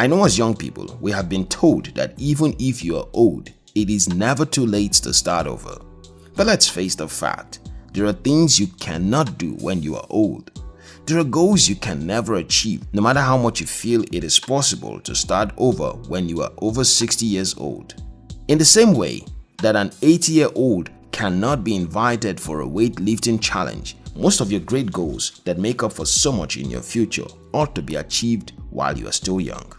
I know as young people, we have been told that even if you are old, it is never too late to start over. But let's face the fact, there are things you cannot do when you are old. There are goals you can never achieve no matter how much you feel it is possible to start over when you are over 60 years old. In the same way that an 80-year-old cannot be invited for a weightlifting challenge, most of your great goals that make up for so much in your future ought to be achieved while you are still young.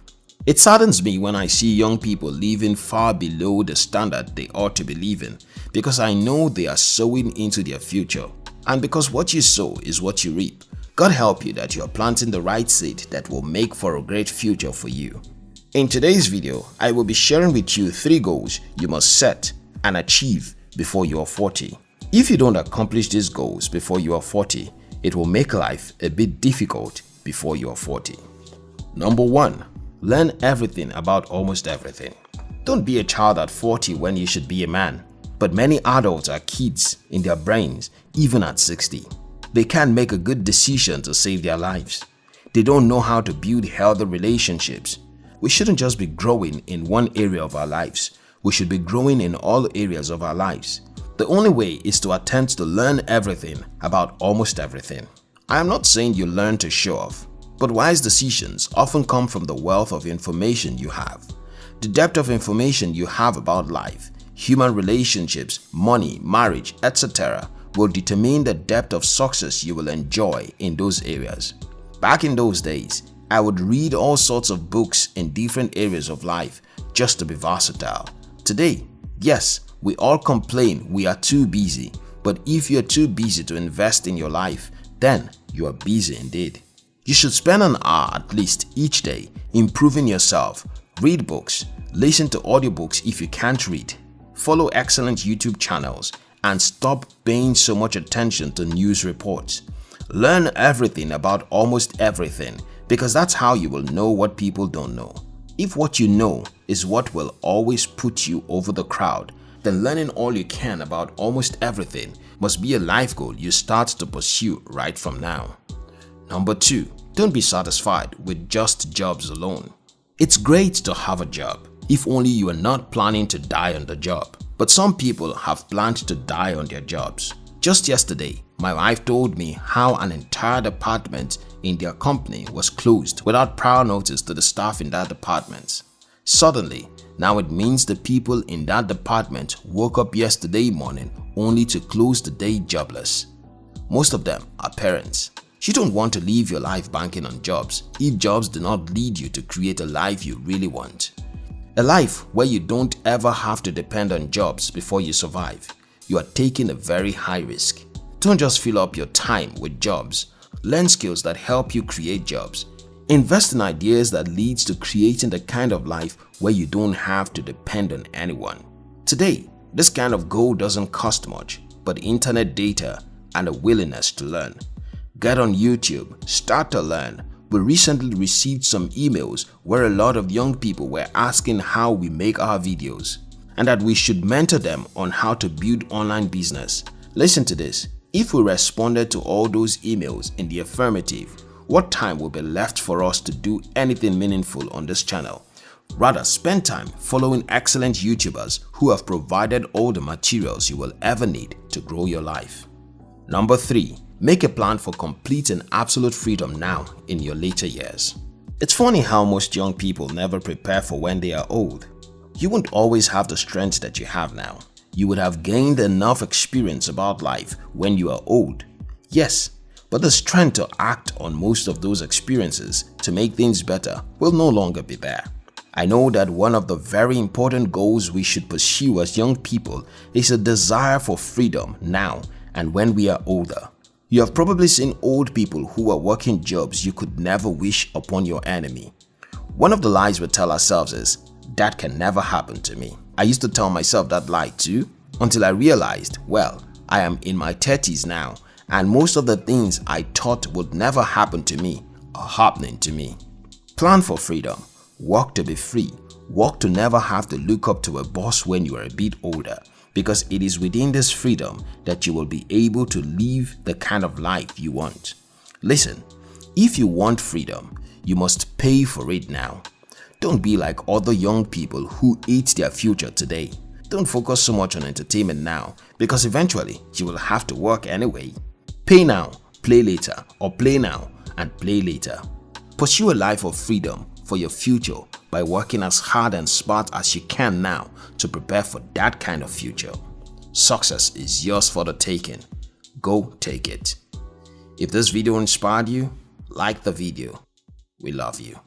It saddens me when I see young people living far below the standard they ought to be living because I know they are sowing into their future and because what you sow is what you reap. God help you that you are planting the right seed that will make for a great future for you. In today's video, I will be sharing with you 3 goals you must set and achieve before you are 40. If you don't accomplish these goals before you are 40, it will make life a bit difficult before you are 40. Number 1. Learn everything about almost everything. Don't be a child at 40 when you should be a man. But many adults are kids in their brains even at 60. They can't make a good decision to save their lives. They don't know how to build healthy relationships. We shouldn't just be growing in one area of our lives. We should be growing in all areas of our lives. The only way is to attempt to learn everything about almost everything. I am not saying you learn to show off. But wise decisions often come from the wealth of information you have. The depth of information you have about life, human relationships, money, marriage, etc. will determine the depth of success you will enjoy in those areas. Back in those days, I would read all sorts of books in different areas of life just to be versatile. Today, yes, we all complain we are too busy, but if you are too busy to invest in your life, then you are busy indeed. You should spend an hour at least each day improving yourself, read books, listen to audiobooks if you can't read, follow excellent YouTube channels, and stop paying so much attention to news reports. Learn everything about almost everything because that's how you will know what people don't know. If what you know is what will always put you over the crowd, then learning all you can about almost everything must be a life goal you start to pursue right from now. Number 2. Don't be satisfied with just jobs alone. It's great to have a job if only you are not planning to die on the job. But some people have planned to die on their jobs. Just yesterday, my wife told me how an entire department in their company was closed without prior notice to the staff in that department. Suddenly, now it means the people in that department woke up yesterday morning only to close the day jobless. Most of them are parents. You don't want to live your life banking on jobs if jobs do not lead you to create a life you really want. A life where you don't ever have to depend on jobs before you survive. You are taking a very high risk. Don't just fill up your time with jobs. Learn skills that help you create jobs. Invest in ideas that leads to creating the kind of life where you don't have to depend on anyone. Today, this kind of goal doesn't cost much, but internet data and a willingness to learn. Get on YouTube, start to learn. We recently received some emails where a lot of young people were asking how we make our videos and that we should mentor them on how to build online business. Listen to this. If we responded to all those emails in the affirmative, what time will be left for us to do anything meaningful on this channel? Rather, spend time following excellent YouTubers who have provided all the materials you will ever need to grow your life. Number 3. Make a plan for complete and absolute freedom now in your later years. It's funny how most young people never prepare for when they are old. You won't always have the strength that you have now. You would have gained enough experience about life when you are old. Yes, but the strength to act on most of those experiences to make things better will no longer be there. I know that one of the very important goals we should pursue as young people is a desire for freedom now and when we are older. You have probably seen old people who are working jobs you could never wish upon your enemy. One of the lies we tell ourselves is, that can never happen to me. I used to tell myself that lie too until I realized, well, I am in my 30s now and most of the things I thought would never happen to me are happening to me. Plan for freedom, work to be free, work to never have to look up to a boss when you are a bit older because it is within this freedom that you will be able to live the kind of life you want. Listen, if you want freedom, you must pay for it now. Don't be like other young people who eat their future today. Don't focus so much on entertainment now because eventually you will have to work anyway. Pay now, play later or play now and play later. Pursue a life of freedom for your future by working as hard and smart as you can now to prepare for that kind of future. Success is yours for the taking. Go take it. If this video inspired you, like the video. We love you.